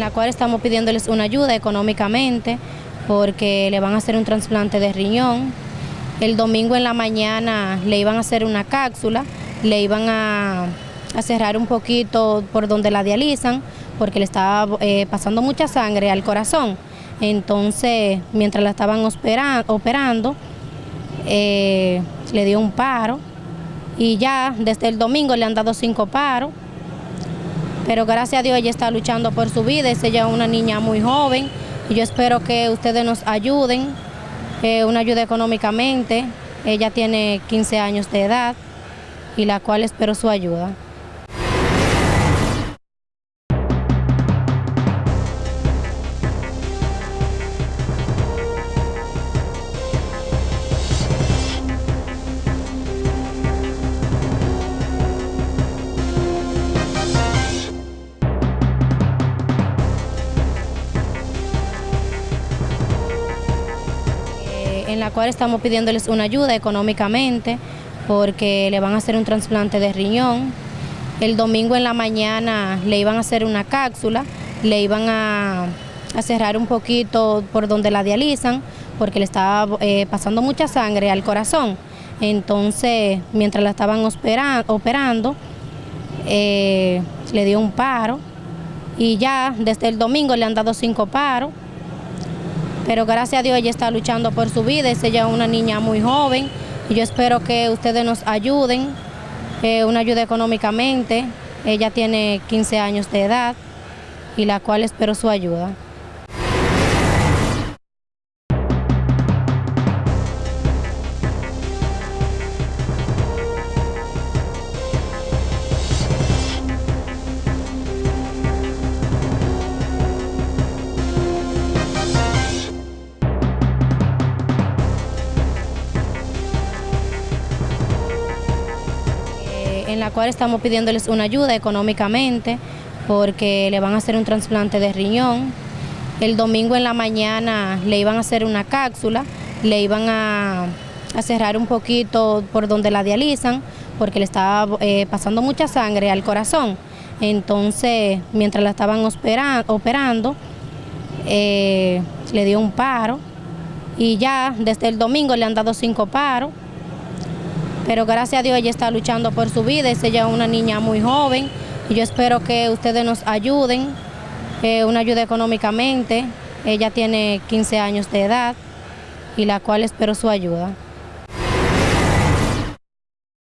la cual estamos pidiéndoles una ayuda económicamente porque le van a hacer un trasplante de riñón. El domingo en la mañana le iban a hacer una cápsula, le iban a, cerrar un poquito por donde la dializan porque le estaba eh, pasando mucha sangre al corazón. Entonces, mientras la estaban operando, eh, le dio un paro y ya desde el domingo le han dado cinco paros, pero gracias a Dios ella está luchando por su vida, es ella una niña muy joven. Y yo espero que ustedes nos ayuden, eh, una ayuda económicamente, ella tiene 15 años de edad y la cual espero su ayuda. En la cual estamos pidiéndoles una ayuda económicamente porque le van a hacer un trasplante de riñón. El domingo en la mañana le iban a hacer una cápsula, le iban a, cerrar un poquito por donde la dializan porque le estaba eh, pasando mucha sangre al corazón. Entonces, mientras la estaban operando, eh, le dio un paro y ya desde el domingo le han dado cinco paros pero gracias a Dios ella está luchando por su vida, es ella una niña muy joven. Y yo espero que ustedes nos ayuden, eh, una ayuda económicamente, ella tiene 15 años de edad y la cual espero su ayuda. La cual estamos pidiéndoles una ayuda económicamente porque le van a hacer un trasplante de riñón. El domingo en la mañana le iban a hacer una cápsula, le iban a, cerrar un poquito por donde la dializan porque le estaba eh, pasando mucha sangre al corazón. Entonces, mientras la estaban operando, eh, le dio un paro y ya desde el domingo le han dado cinco paros pero gracias a Dios ella está luchando por su vida, es ella una niña muy joven. Y yo espero que ustedes nos ayuden, eh, una ayuda económicamente, ella tiene 15 años de edad y la cual espero su ayuda.